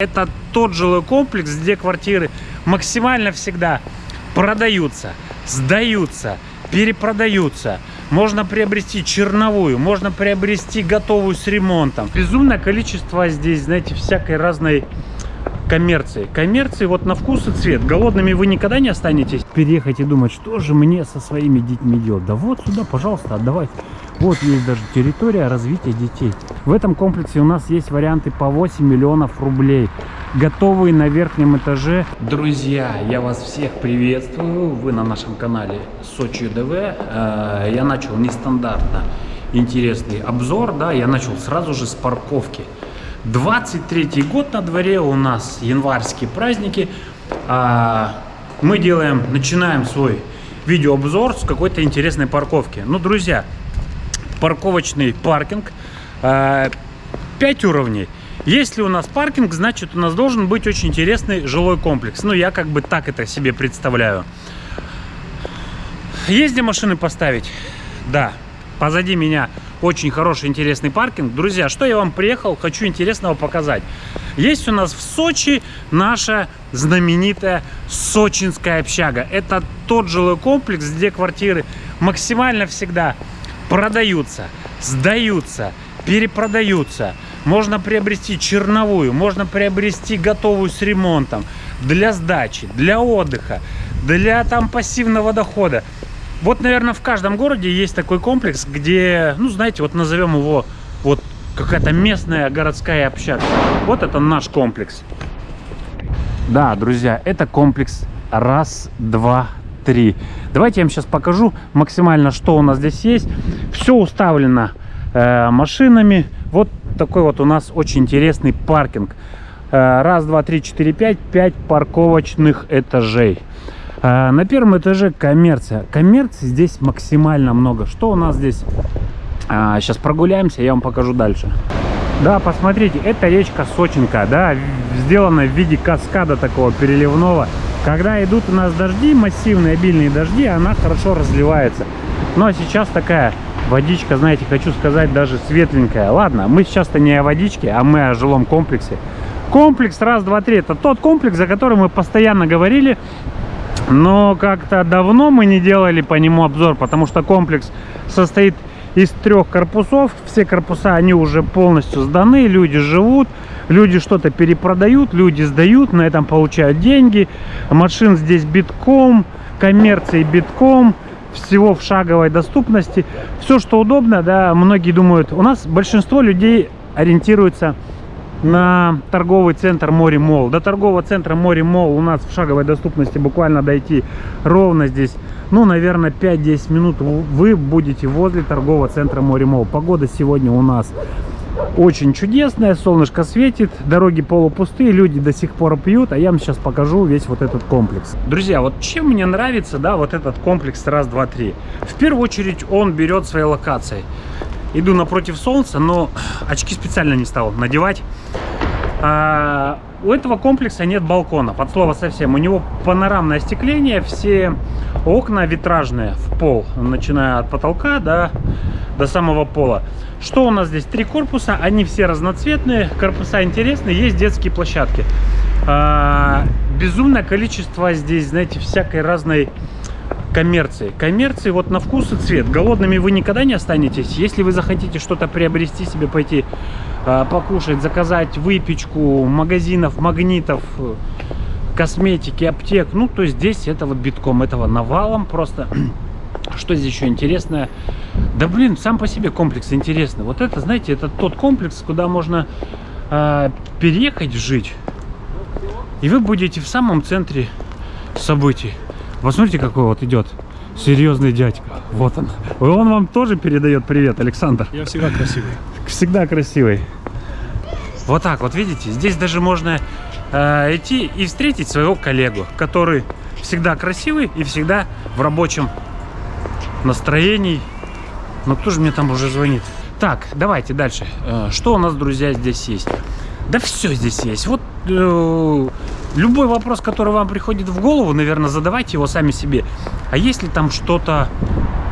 Это тот жилой комплекс, где квартиры максимально всегда продаются, сдаются, перепродаются. Можно приобрести черновую, можно приобрести готовую с ремонтом. Безумное количество здесь, знаете, всякой разной коммерции. Коммерции вот на вкус и цвет. Голодными вы никогда не останетесь. Переехать и думать, что же мне со своими детьми делать. Да вот сюда, пожалуйста, отдавайте. Вот есть даже территория развития детей. В этом комплексе у нас есть варианты по 8 миллионов рублей. Готовые на верхнем этаже. Друзья, я вас всех приветствую. Вы на нашем канале Сочи ДВ. Э, Я начал нестандартно интересный обзор. Да, я начал сразу же с парковки. 23 год на дворе у нас январские праздники. А, Мы делаем, начинаем свой видеообзор с какой-то интересной парковки. Ну, друзья, парковочный паркинг. 5 уровней. Если у нас паркинг, значит у нас должен быть очень интересный жилой комплекс. Ну, я как бы так это себе представляю. Есть где машины поставить? Да. Позади меня очень хороший, интересный паркинг. Друзья, что я вам приехал, хочу интересного показать. Есть у нас в Сочи наша знаменитая сочинская общага. Это тот жилой комплекс, где квартиры максимально всегда продаются, сдаются, перепродаются. Можно приобрести черновую, можно приобрести готовую с ремонтом для сдачи, для отдыха, для там пассивного дохода. Вот, наверное, в каждом городе есть такой комплекс, где, ну, знаете, вот назовем его вот какая-то местная городская общага. Вот это наш комплекс. Да, друзья, это комплекс раз, два, три. Давайте я вам сейчас покажу максимально, что у нас здесь есть. Все уставлено э, машинами. Вот такой вот у нас очень интересный паркинг. Э, раз, два, три, четыре, пять. Пять парковочных этажей. Э, на первом этаже коммерция. Коммерции здесь максимально много. Что у нас здесь? Э, сейчас прогуляемся, я вам покажу дальше. Да, посмотрите, это речка Сочинка, да, сделана в виде каскада такого переливного. Когда идут у нас дожди, массивные, обильные дожди, она хорошо разливается. Ну а сейчас такая водичка, знаете, хочу сказать, даже светленькая. Ладно, мы сейчас-то не о водичке, а мы о жилом комплексе. Комплекс раз, два, три. Это тот комплекс, за который мы постоянно говорили. Но как-то давно мы не делали по нему обзор, потому что комплекс состоит из трех корпусов. Все корпуса, они уже полностью сданы, люди живут, люди что-то перепродают, люди сдают, на этом получают деньги. Машин здесь битком, коммерции битком, всего в шаговой доступности. Все, что удобно, да, многие думают, у нас большинство людей ориентируется на торговый центр Море Мол. До торгового центра Море Мол у нас в шаговой доступности буквально дойти ровно здесь, ну, наверное, 5-10 минут вы будете возле торгового центра Море Мол. Погода сегодня у нас очень чудесная, солнышко светит, дороги полупустые, люди до сих пор пьют, а я вам сейчас покажу весь вот этот комплекс. Друзья, вот чем мне нравится, да, вот этот комплекс раз, два, три. В первую очередь он берет своей локацией иду напротив солнца, но очки специально не стал надевать. А, у этого комплекса нет балкона, под слово совсем. У него панорамное остекление, все окна витражные в пол, начиная от потолка до, до самого пола. Что у нас здесь? Три корпуса, они все разноцветные, корпуса интересные, есть детские площадки. А, безумное количество здесь, знаете, всякой разной коммерции. Коммерции вот на вкус и цвет. Голодными вы никогда не останетесь. Если вы захотите что-то приобрести себе, пойти э, покушать, заказать выпечку, магазинов, магнитов, косметики, аптек, ну, то здесь этого битком, этого навалом просто. Что здесь еще интересное? Да, блин, сам по себе комплекс интересный. Вот это, знаете, это тот комплекс, куда можно э, переехать жить. И вы будете в самом центре событий. Посмотрите, какой вот идет серьезный дядька. Вот он. Он вам тоже передает привет, Александр. Я всегда красивый. Всегда красивый. Вот так вот, видите? Здесь даже можно э, идти и встретить своего коллегу, который всегда красивый и всегда в рабочем настроении. Но кто же мне там уже звонит? Так, давайте дальше. Э, что у нас, друзья, здесь есть? Да все здесь есть. Вот э, любой вопрос, который вам приходит в голову, наверное, задавайте его сами себе. А если там что-то,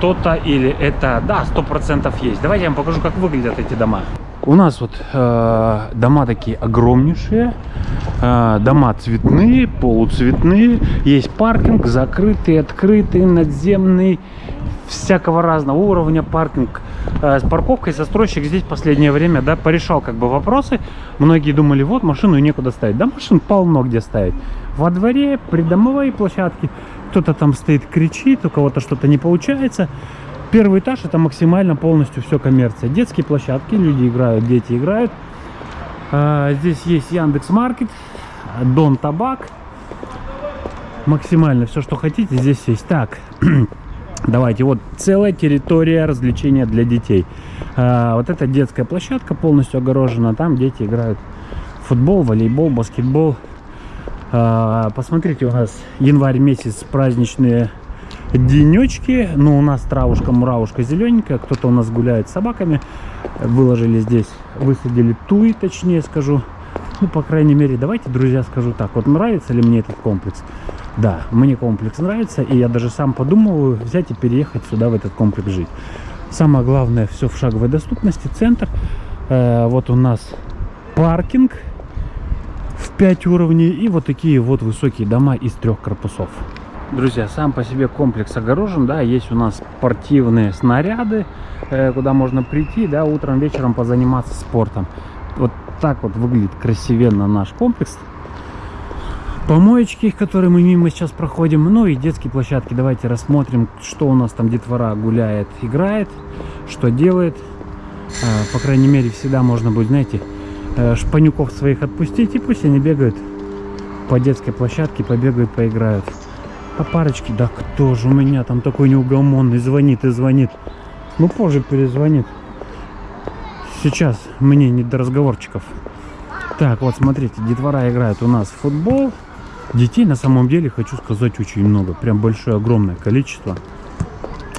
то-то или это, да, сто процентов есть. Давайте я вам покажу, как выглядят эти дома. У нас вот э, дома такие огромнейшие, э, дома цветные, полуцветные, есть паркинг, закрытый, открытый, надземный, всякого разного уровня паркинг э, с парковкой. Застройщик здесь последнее время, да, порешал как бы вопросы. Многие думали, вот машину некуда ставить. Да, машин полно где ставить. Во дворе, придомовые площадки. Кто-то там стоит, кричит, у кого-то что-то не получается. Первый этаж это максимально полностью все коммерция. Детские площадки, люди играют, дети играют. А, здесь есть Яндекс Маркет, Дон Табак. Максимально все, что хотите, здесь есть. Так, давайте, вот целая территория развлечения для детей. А, вот эта детская площадка полностью огорожена. Там дети играют футбол, волейбол, баскетбол. А, посмотрите, у нас январь месяц праздничные денечки. Ну, у нас травушка, муравушка зелененькая. Кто-то у нас гуляет с собаками. Выложили здесь, высадили туи, точнее скажу. Ну, по крайней мере, давайте, друзья, скажу так. Вот нравится ли мне этот комплекс? Да, мне комплекс нравится. И я даже сам подумываю взять и переехать сюда, в этот комплекс жить. Самое главное, все в шаговой доступности. Центр. Э, вот у нас паркинг в 5 уровней. И вот такие вот высокие дома из трех корпусов. Друзья, сам по себе комплекс огорожен, да, есть у нас спортивные снаряды, э, куда можно прийти, да, утром, вечером позаниматься спортом. Вот так вот выглядит красивенно наш комплекс. Помоечки, которые мы мимо сейчас проходим, ну и детские площадки. Давайте рассмотрим, что у нас там детвора гуляет, играет, что делает. Э, по крайней мере, всегда можно будет, знаете, э, шпанюков своих отпустить, и пусть они бегают по детской площадке, побегают, поиграют. А парочки, да кто же у меня там такой неугомонный, звонит и звонит. Ну, позже перезвонит. Сейчас мне не до разговорчиков. Так, вот смотрите, детвора играет у нас в футбол. Детей на самом деле, хочу сказать, очень много. Прям большое, огромное количество.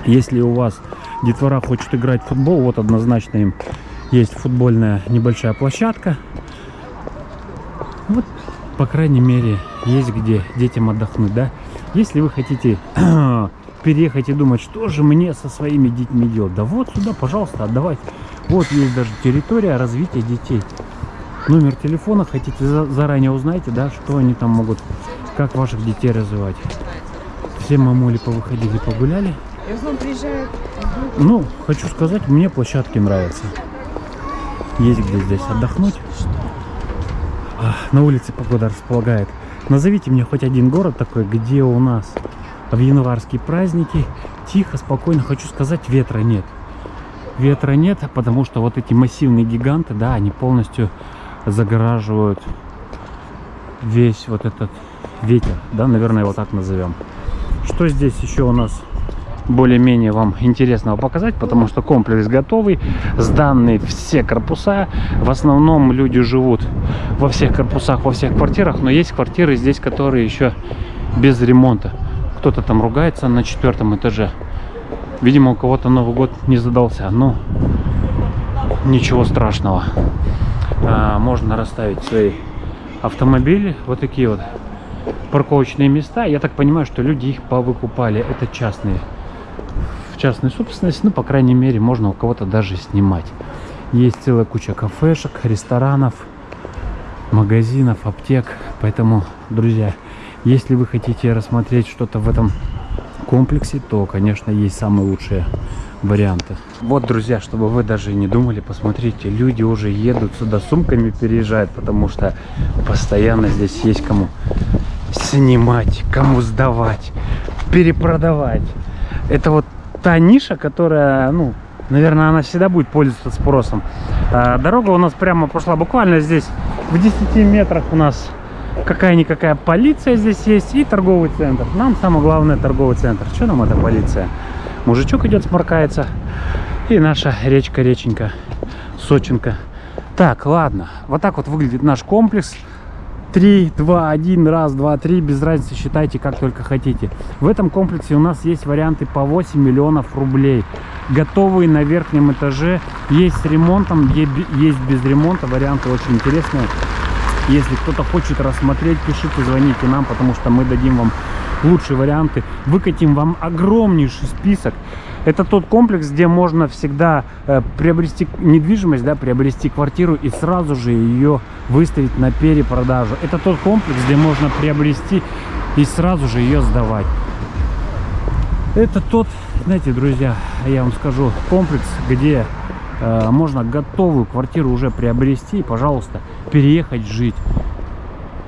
Если у вас детвора хочет играть в футбол, вот однозначно им есть футбольная небольшая площадка. Вот, по крайней мере, есть где детям отдохнуть, да? Если вы хотите переехать и думать, что же мне со своими детьми делать, да вот сюда, пожалуйста, отдавать. Вот есть даже территория развития детей. Номер телефона хотите заранее узнаете, да, что они там могут, как ваших детей развивать. Все мамули повыходили, погуляли. Ну, хочу сказать, мне площадки нравятся. Есть где здесь отдохнуть. На улице погода располагает. Назовите мне хоть один город такой, где у нас в январские праздники тихо, спокойно, хочу сказать, ветра нет. Ветра нет, потому что вот эти массивные гиганты, да, они полностью загораживают весь вот этот ветер, да, наверное, его так назовем. Что здесь еще у нас более-менее вам интересного показать, потому что комплекс готовый, сданные все корпуса. В основном люди живут во всех корпусах, во всех квартирах, но есть квартиры здесь, которые еще без ремонта. Кто-то там ругается на четвертом этаже. Видимо, у кого-то Новый год не задался, но ничего страшного. А, можно расставить свои автомобили, вот такие вот парковочные места. Я так понимаю, что люди их повыкупали. Это частные в частной собственности, ну, по крайней мере, можно у кого-то даже снимать. Есть целая куча кафешек, ресторанов, магазинов, аптек. Поэтому, друзья, если вы хотите рассмотреть что-то в этом комплексе, то, конечно, есть самые лучшие варианты. Вот, друзья, чтобы вы даже не думали, посмотрите, люди уже едут сюда сумками, переезжают, потому что постоянно здесь есть кому снимать, кому сдавать, перепродавать. Это вот та ниша, которая, ну, наверное, она всегда будет пользоваться спросом. А, дорога у нас прямо пошла буквально здесь в 10 метрах у нас какая-никакая полиция здесь есть и торговый центр. Нам самое главное торговый центр. Что нам эта полиция? Мужичок идет, сморкается. И наша речка-реченька, Сочинка. Так, ладно. Вот так вот выглядит наш комплекс. 3, 2, 1, раз, 2, 3, без разницы, считайте как только хотите. В этом комплексе у нас есть варианты по 8 миллионов рублей. Готовые на верхнем этаже, есть с ремонтом, есть без ремонта, варианты очень интересные. Если кто-то хочет рассмотреть, пишите, звоните нам, потому что мы дадим вам лучшие варианты. Выкатим вам огромнейший список Это тот комплекс, где можно всегда э, приобрести недвижимость, да, приобрести квартиру и сразу же ее выставить на перепродажу. Это тот комплекс, где можно приобрести и сразу же ее сдавать. Это тот, знаете, друзья, я вам скажу, комплекс, где э, можно готовую квартиру уже приобрести и, пожалуйста, переехать жить.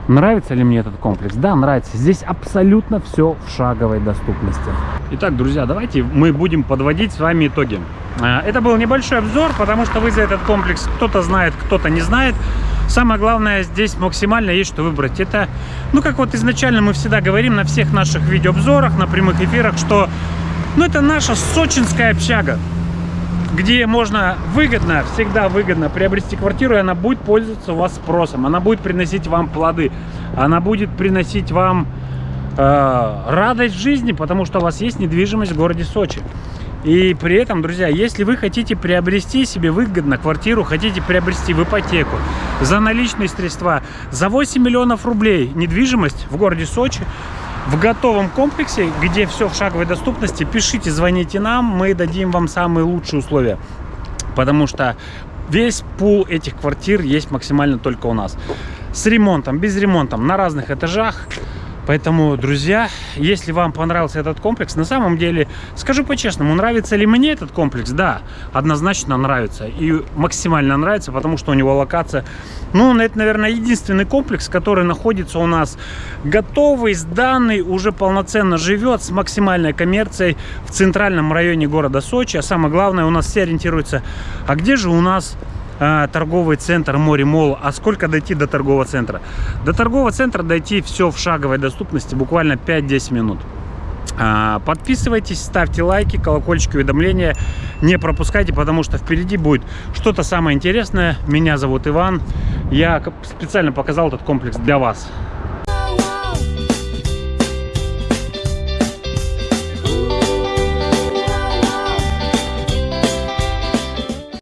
Нравится ли мне этот комплекс? Да, нравится. Здесь абсолютно все в шаговой доступности. Итак, друзья, давайте мы будем подводить с вами итоги. Э, это был небольшой обзор, потому что вы за этот комплекс кто-то знает, кто-то не знает. Самое главное, здесь максимально есть что выбрать. Это, ну, как вот изначально мы всегда говорим на всех наших видеообзорах, на прямых эфирах, что, ну, это наша сочинская общага где можно выгодно, всегда выгодно приобрести квартиру, и она будет пользоваться у вас спросом, она будет приносить вам плоды, она будет приносить вам э, радость жизни, потому что у вас есть недвижимость в городе Сочи. И при этом, друзья, если вы хотите приобрести себе выгодно квартиру, хотите приобрести в ипотеку за наличные средства, за 8 миллионов рублей недвижимость в городе Сочи, в готовом комплексе, где все в шаговой доступности, пишите, звоните нам, мы дадим вам самые лучшие условия. Потому что весь пул этих квартир есть максимально только у нас. С ремонтом, без ремонта, на разных этажах. Поэтому, друзья, если вам понравился этот комплекс, на самом деле, скажу по-честному, нравится ли мне этот комплекс? Да, однозначно нравится. И максимально нравится, потому что у него локация... Ну, это, наверное, единственный комплекс, который находится у нас готовый, сданный, уже полноценно живет с максимальной коммерцией в центральном районе города Сочи. А самое главное, у нас все ориентируются, а где же у нас э, торговый центр Море Мол. А сколько дойти до торгового центра? До торгового центра дойти все в шаговой доступности, буквально 5-10 минут. А, подписывайтесь, ставьте лайки, колокольчики, уведомления. Не пропускайте, потому что впереди будет что-то самое интересное. Меня зовут Иван. Я специально показал этот комплекс для вас.